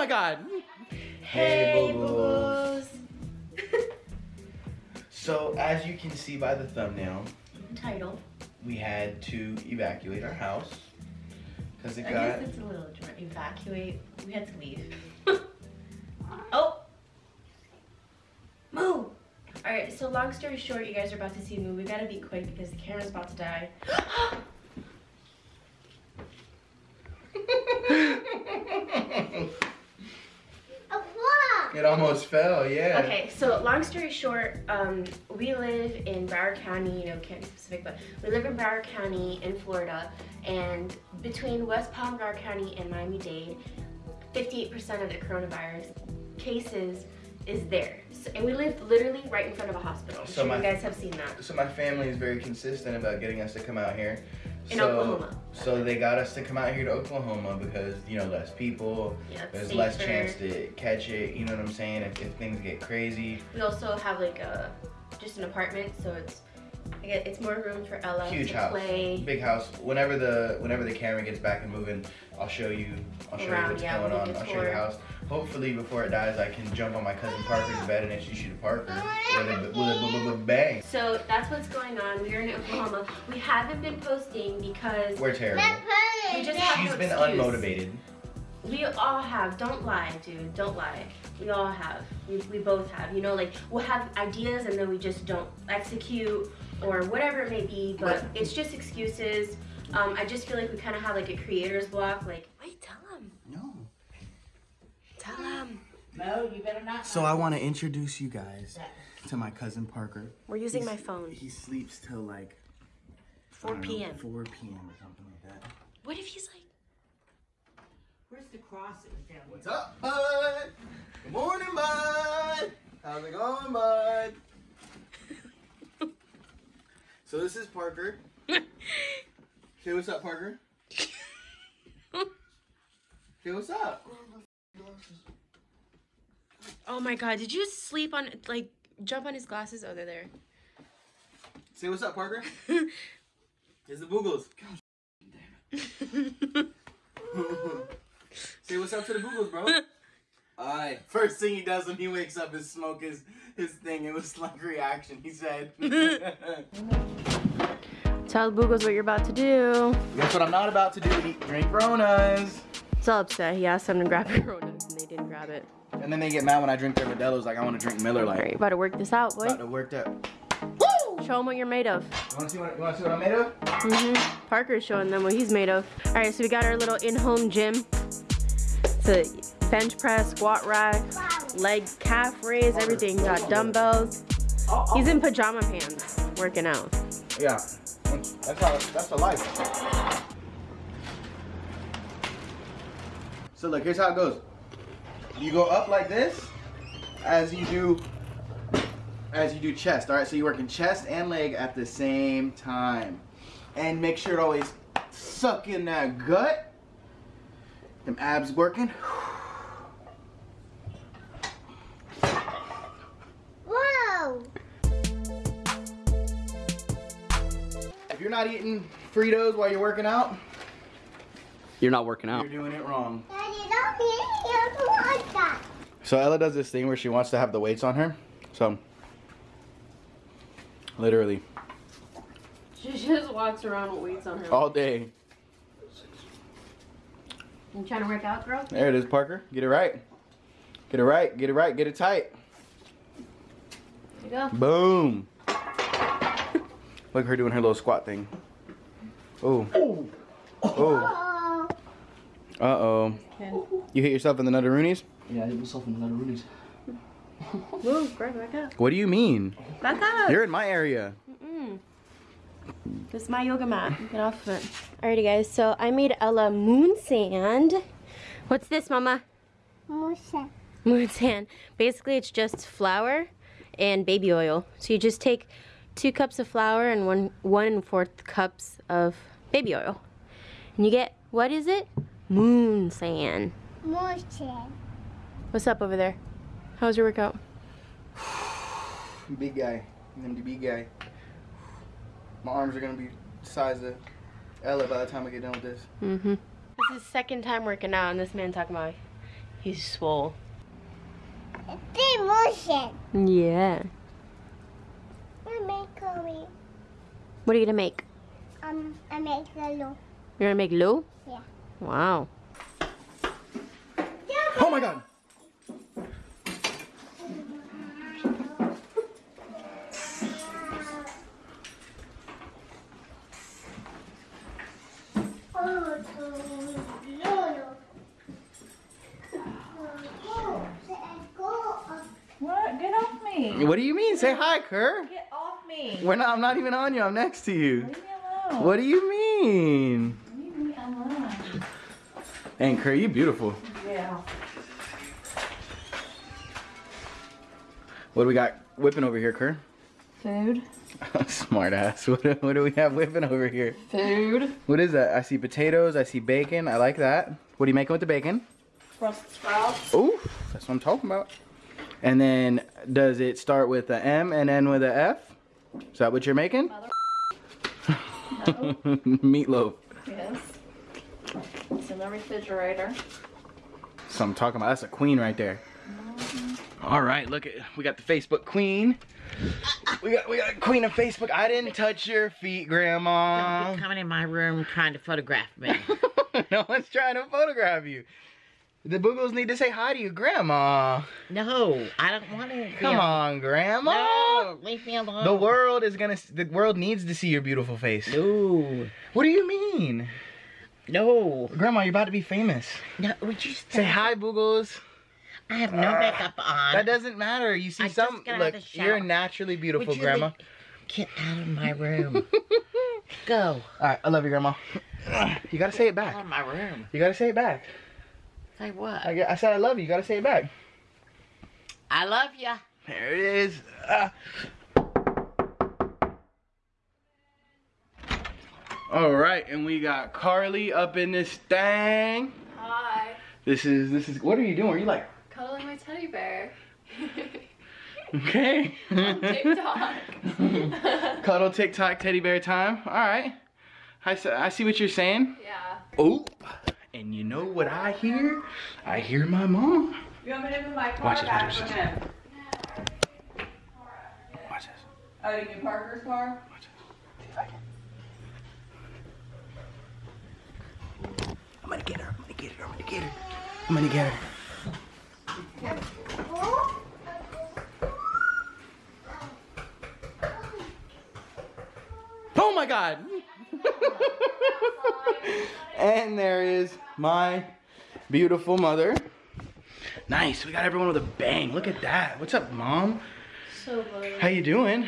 Oh my god. Hey, boo-boos. so as you can see by the thumbnail, Title. we had to evacuate our house because it I got guess it's a little dry. Evacuate. We had to leave. oh! Move! Alright, so long story short, you guys are about to see a me. We gotta be quick because the camera's about to die. it almost fell. Yeah. Okay, so long story short, um, we live in Broward County, you know, can't be specific, but we live in Broward County in Florida, and between West Palm, Broward County, and Miami-Dade, 58% of the coronavirus cases is there. So, and we live literally right in front of a hospital. I'm So sure my- you guys have seen that. So my family is very consistent about getting us to come out here. In so, Oklahoma. So they got us to come out here to Oklahoma because you know less people, Yeah, there's less chance to catch it. You know what I'm saying? If, if things get crazy, We also have like a, just an apartment, so it's, it's more room for Ella huge to house, play. big house. Whenever the whenever the camera gets back and moving, I'll show you. I'll show Around, you what's yeah, going we'll on. I'll a show you the house. Hopefully, before it dies, I can jump on my cousin Parker's bed and introduce you to Parker with a, with a, with a bang. So that's what's going on. We are in Oklahoma. We haven't been posting because We're terrible. we just have She's no been excuse. unmotivated. We all have. Don't lie, dude. Don't lie. We all have. We, we both have. You know, like we'll have ideas and then we just don't execute or whatever it may be. But But- it's just excuses. Um, I just feel like we kind of have like a creator's block. Like, wait, tell him. No. Tell him. No, you better not. So I want to introduce you guys to my cousin Parker. We're using He's- my phone. He sleeps till like 4 I don't know, p.m. 4 p.m. or something like that. What if he's like? Where's the crosses down What's up, bud? Good morning, bud. How's it going, bud? so this is Parker. Say what's up, Parker. Say what's up. Oh my God! Did you sleep on like jump on his glasses? Oh, they're there. Say what's up, Parker. Here's the boogles. Say what's up to the boogles, bro. Alright. First thing he does when he wakes up is smoke his his thing. It was like reaction. He said. Tell the Boogles what you're about to do. Guess what I'm not about to do? Eat drink Ronas. He's all upset. He asked them to grab Coronas and they didn't grab it. And then they get mad when I drink their Modelo's. Like I want to drink Miller All right, Lite. you about to work this out, About boy. to work that. Show them what you're made of. You want to see what you want to see what I'm made of? hmm Parker's showing them what he's made of. All right, so we got our little in-home gym. It's a bench press, squat rack, leg calf raise, everything. Got dumbbells. He's in pajama pants working out. Yeah. That's how. That's the life. So look, here's how it goes. You go up like this, as you do, as you do chest. All right, so you're working chest and leg at the same time, and make sure to always suck in that gut. Them abs working. If you're not eating Fritos while you're working out, You're not working out. you're doing it wrong. Daddy, don't be here to that. So Ella does this thing where she wants to have the weights on her. So literally She just walks around with weights on her. all day. You trying to work out, girl? There it is, Parker. Get it right. Get it right. Get it right. Get it tight. There you go. Boom. Look at her doing her little squat thing. Oh. Oh. Oh, Uh oh. You hit yourself in the nutteroonies? Yeah, I hit myself in the Roonies. Move, grab back up. What do you mean? Back up. You're in my area. This is my yoga mat. Get off of it. Alrighty, guys. So I made Ella moon sand. What's this, Mama? Musa. Moon sand. Basically, it's just flour and baby oil. So you just take two cups of flour and one one and fourth cups of baby oil, and you get what is it? Moon sand. Musa. What's up over there? How was your workout? Big guy. I'm the big guy. My arms are gonna be the size of Ella by the time I get done with this. Mm-hmm. This is his second time working out, and this man talking about He's swole. Big motion. Yeah. I make curry. What are you gonna make? Um, I make the loaf. You're gonna make Lou? Yeah. Wow. Oh my god. Oh, so Lolo. Oh, so I go up. What? Get off me. What do you mean? Say hi, Kerr. Me. We're not, I'm not even on you. I'm next to you. Leave me alone. What do you mean? Leave me alone. And Kerr, you beautiful. Yeah. What do we got whipping over here, Kerr? Food. Smart ass. What, do- what do we have whipping over here? Food. What is that? I see potatoes. I see bacon. I like that. What are you making with the bacon? Brussels sprouts. Ooh, that's what I'm talking about. And then, does it start with a M and end with a F? Is that what you're making? Meatloaf. Yes. It's in the refrigerator. So I'm talking about. That's a queen right there. Mm-hmm. All right, look at we got the Facebook queen. We got we got queen of Facebook. I didn't touch your feet, Grandma. Don't be coming in my room trying to photograph me. no one's trying to photograph you. The boogles need to say hi to you, Grandma. no, I don't want to. Come on, Grandma. No, leave me alone. The world is gonna. The world needs to see your beautiful face. No. What do you mean, No. Grandma? You're about to be famous. No, would you Say hi, boogles. I have no uh, makeup on. That doesn't matter. You see I some. Look, you're naturally beautiful, you Grandma. Get out of my room. Go. All right, I love you, Grandma. You gotta say it back. Out of my room. You gotta say it back. Say what? I, I said I love you. You gotta say it back. I love ya. There it is. Ah. All right, and we got Carly up in this thing. Hi. This is this is. What are you doing? Are you like Cuddling my teddy bear. okay? On TikTok. Cuddle TikTok teddy bear time. All right. I see what you're saying. yeah. Oh, and you know what I hear? I hear my mom. You want me to move my Watch this, back watch this. Watch this. Oh, you mean Parker's car? Watch this. See if I can. I'm gonna get her. I'm gonna get her. I'm gonna get her. I'm gonna get her. Oh my god! And there is my beautiful mother. Nice. We got everyone with a bang. Look at that. What's up, mom? So funny. How you doing?